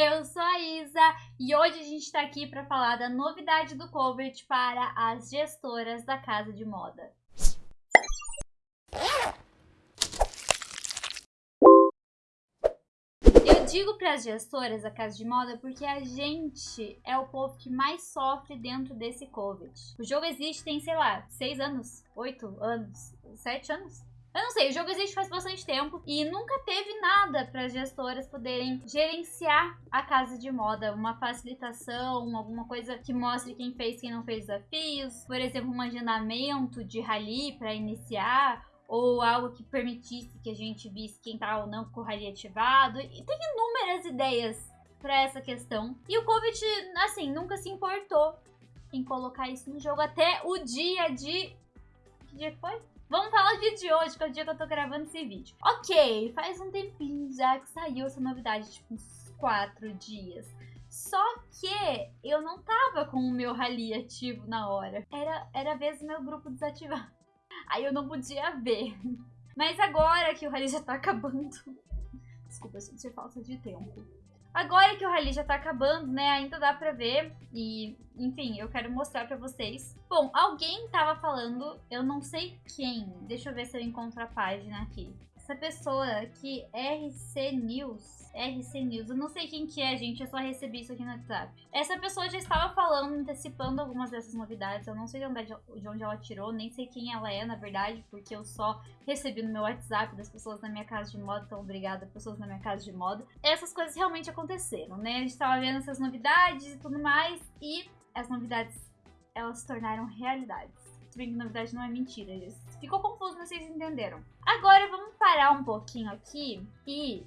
Eu sou a Isa e hoje a gente está aqui para falar da novidade do Covid para as gestoras da casa de moda. Eu digo para as gestoras da casa de moda porque a gente é o povo que mais sofre dentro desse Covid. O jogo existe tem, sei lá, seis anos, oito anos, sete anos? Eu não sei, o jogo existe faz bastante tempo e nunca teve nada para as gestoras poderem gerenciar a casa de moda, uma facilitação, alguma coisa que mostre quem fez, quem não fez desafios, por exemplo, um agendamento de rally para iniciar ou algo que permitisse que a gente visse quem tá ou não com o rally ativado. E tem inúmeras ideias para essa questão. E o Covid, assim, nunca se importou em colocar isso no jogo até o dia de que dia foi? Vamos falar o dia de hoje, que é o dia que eu tô gravando esse vídeo. Ok, faz um tempinho já que saiu essa novidade, tipo uns 4 dias. Só que eu não tava com o meu rally ativo na hora. Era, era vez do meu grupo desativar. Aí eu não podia ver. Mas agora que o rally já tá acabando... Desculpa, eu senti falta de tempo. Agora que o rally já tá acabando, né, ainda dá pra ver e, enfim, eu quero mostrar pra vocês. Bom, alguém tava falando, eu não sei quem, deixa eu ver se eu encontro a página aqui. Essa pessoa aqui, RC News, RC News. Eu não sei quem que é, gente, eu só recebi isso aqui no WhatsApp. Essa pessoa já estava falando, antecipando algumas dessas novidades. Eu não sei de onde, de onde ela tirou, nem sei quem ela é, na verdade, porque eu só recebi no meu WhatsApp das pessoas na minha casa de moda. Então, obrigada, pessoas na minha casa de moda. Essas coisas realmente aconteceram, né? A gente estava vendo essas novidades e tudo mais, e as novidades, elas se tornaram realidades. Se bem que na verdade não é mentira. Ficou confuso, mas vocês entenderam. Agora vamos parar um pouquinho aqui e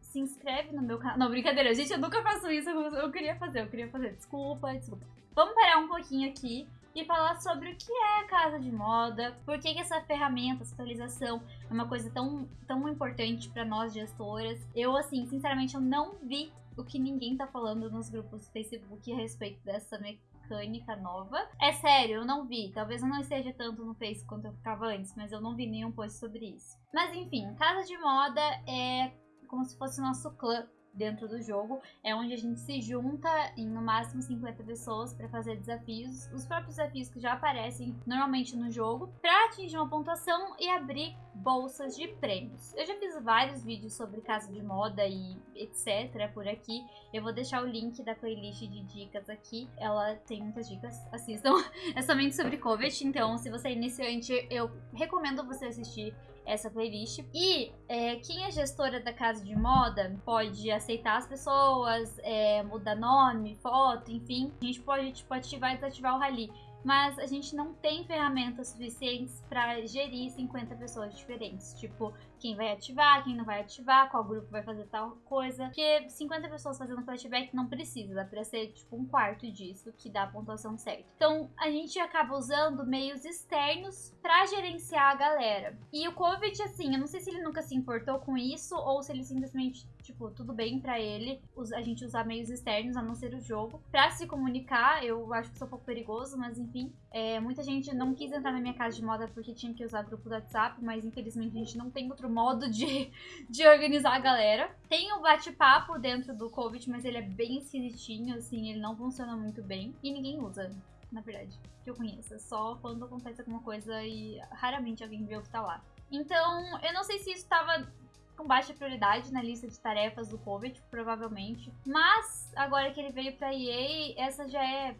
se inscreve no meu canal. Não, brincadeira, gente, eu nunca faço isso. Eu queria fazer, eu queria fazer. Desculpa, desculpa. Vamos parar um pouquinho aqui e falar sobre o que é a casa de moda, por que, que essa ferramenta, essa atualização é uma coisa tão, tão importante para nós gestoras. Eu, assim, sinceramente, eu não vi o que ninguém tá falando nos grupos do Facebook a respeito dessa mecânica nova. É sério, eu não vi. Talvez eu não esteja tanto no Face quanto eu ficava antes, mas eu não vi nenhum post sobre isso. Mas enfim, casa de moda é como se fosse o nosso clã dentro do jogo, é onde a gente se junta em no máximo 50 pessoas para fazer desafios, os próprios desafios que já aparecem normalmente no jogo, para atingir uma pontuação e abrir bolsas de prêmios. Eu já fiz vários vídeos sobre casa de moda e etc por aqui, eu vou deixar o link da playlist de dicas aqui, ela tem muitas dicas, assistam, é somente sobre Covet, então se você é iniciante, eu recomendo você assistir essa playlist. E é, quem é gestora da casa de moda pode aceitar as pessoas, é, mudar nome, foto, enfim. A gente pode tipo, ativar e desativar o rally mas a gente não tem ferramentas suficientes para gerir 50 pessoas diferentes. Tipo, quem vai ativar, quem não vai ativar, qual grupo vai fazer tal coisa. Porque 50 pessoas fazendo flashback não precisa, dá pra ser tipo um quarto disso que dá a pontuação certa. Então a gente acaba usando meios externos para gerenciar a galera. E o Covid, assim, eu não sei se ele nunca se importou com isso ou se ele simplesmente tipo, tudo bem para ele a gente usar meios externos, a não ser o jogo, para se comunicar. Eu acho que isso é um pouco perigoso, mas enfim. É, muita gente não quis entrar na minha casa de moda porque tinha que usar grupo do WhatsApp, mas infelizmente a gente não tem outro modo de, de organizar a galera. Tem o bate-papo dentro do Covid, mas ele é bem esquisitinho, assim, ele não funciona muito bem. E ninguém usa, na verdade, que eu conheça. Só quando acontece alguma coisa e raramente alguém vê o que tá lá. Então, eu não sei se isso tava com baixa prioridade na lista de tarefas do Covid, provavelmente. Mas, agora que ele veio pra EA, essa já é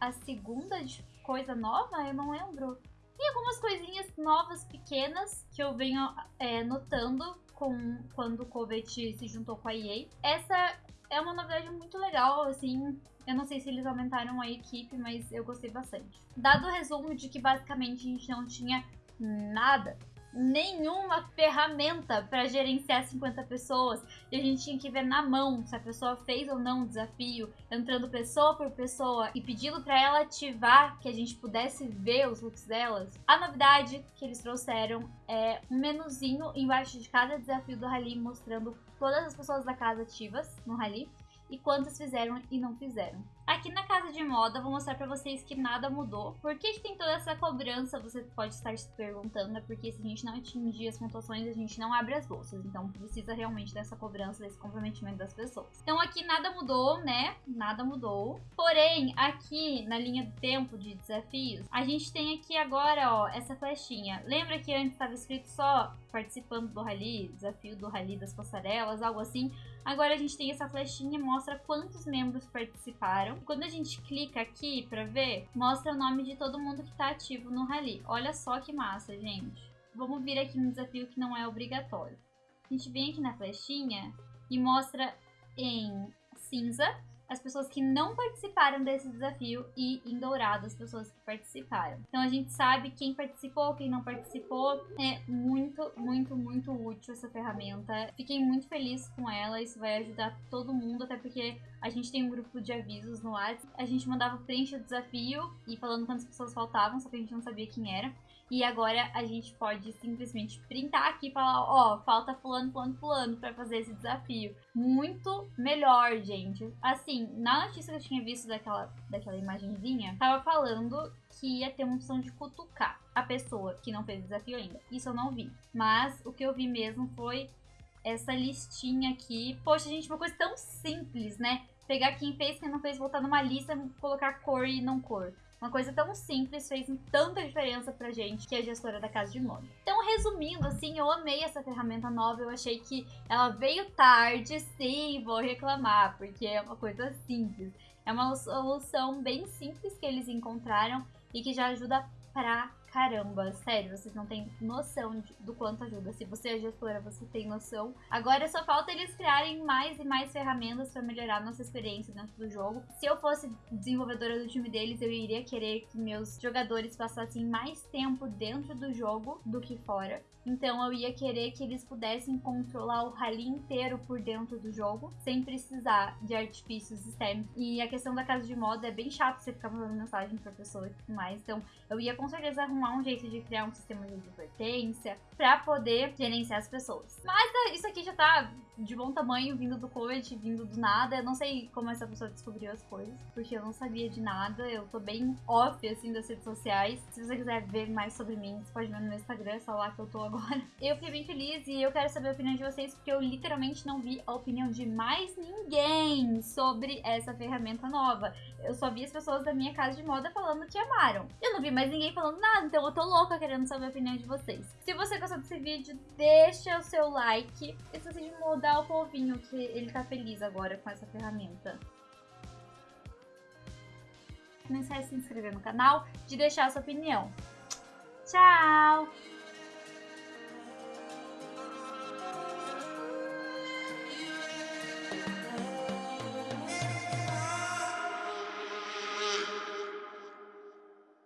a segunda coisa nova? Eu não lembro. Tem algumas coisinhas novas, pequenas, que eu venho é, notando com quando o Covid se juntou com a EA. Essa é uma novidade muito legal, assim. Eu não sei se eles aumentaram a equipe, mas eu gostei bastante. Dado o resumo de que basicamente a gente não tinha nada nenhuma ferramenta para gerenciar 50 pessoas e a gente tinha que ver na mão se a pessoa fez ou não o desafio, entrando pessoa por pessoa e pedindo para ela ativar que a gente pudesse ver os looks delas. A novidade que eles trouxeram é um menuzinho embaixo de cada desafio do rally mostrando todas as pessoas da casa ativas no rally e quantos fizeram e não fizeram. Aqui na casa de moda, vou mostrar pra vocês que nada mudou. Por que, que tem toda essa cobrança? Você pode estar se perguntando, é porque se a gente não atingir as pontuações, a gente não abre as bolsas. Então precisa realmente dessa cobrança, desse comprometimento das pessoas. Então aqui nada mudou, né? Nada mudou. Porém, aqui na linha do tempo de desafios, a gente tem aqui agora, ó, essa flechinha. Lembra que antes estava escrito só participando do rally, desafio do rally das passarelas, algo assim? Agora a gente tem essa flechinha, mostra quantos membros participaram. Quando a gente clica aqui para ver, mostra o nome de todo mundo que está ativo no rally. Olha só que massa, gente. Vamos vir aqui no desafio que não é obrigatório. A gente vem aqui na flechinha e mostra em cinza as pessoas que não participaram desse desafio e em dourado as pessoas que participaram. Então a gente sabe quem participou, quem não participou. É muito, muito, muito útil essa ferramenta. Fiquei muito feliz com ela, isso vai ajudar todo mundo, até porque a gente tem um grupo de avisos no WhatsApp. A gente mandava preencher o desafio e falando quantas pessoas faltavam, só que a gente não sabia quem era. E agora a gente pode simplesmente printar aqui e falar, ó, oh, falta fulano, fulano, fulano para fazer esse desafio. Muito melhor, gente. Assim, na notícia que eu tinha visto daquela, daquela imagenzinha, tava falando que ia ter uma opção de cutucar a pessoa que não fez o desafio ainda. Isso eu não vi. Mas o que eu vi mesmo foi essa listinha aqui. Poxa, gente, uma coisa tão simples, né? Pegar quem fez, quem não fez, botar numa lista, colocar cor e não cor. Uma coisa tão simples fez tanta diferença pra gente que é gestora da casa de moda. Então, resumindo, assim, eu amei essa ferramenta nova. Eu achei que ela veio tarde, sim, vou reclamar, porque é uma coisa simples. É uma solução bem simples que eles encontraram e que já ajuda pra caramba, sério, vocês não têm noção de, do quanto ajuda. Se você é gestora, você tem noção. Agora só falta eles criarem mais e mais ferramentas para melhorar nossa experiência dentro do jogo. Se eu fosse desenvolvedora do time deles, eu iria querer que meus jogadores passassem mais tempo dentro do jogo do que fora. Então eu ia querer que eles pudessem controlar o rally inteiro por dentro do jogo, sem precisar de artifícios externos. E a questão da casa de moda é bem chato você ficar mandando mensagem pra pessoa e tudo mais. Então eu ia com certeza arrumar um jeito de criar um sistema de advertência para poder gerenciar as pessoas. Mas é, isso aqui já tá de bom tamanho, vindo do coach, vindo do nada. Eu não sei como essa pessoa descobriu as coisas, porque eu não sabia de nada. Eu tô bem off, assim, das redes sociais. Se você quiser ver mais sobre mim, você pode ver no meu Instagram, é só lá que eu tô agora. Eu fiquei bem feliz e eu quero saber a opinião de vocês, porque eu literalmente não vi a opinião de mais ninguém sobre essa ferramenta nova. Eu só vi as pessoas da minha casa de moda falando que amaram. Eu não vi mais ninguém falando nada, eu tô louca querendo saber a opinião de vocês. Se você gostou desse vídeo, deixa o seu like. E se você mudar o povinho, que ele tá feliz agora com essa ferramenta. Não esquece de se inscrever no canal, de deixar a sua opinião. Tchau!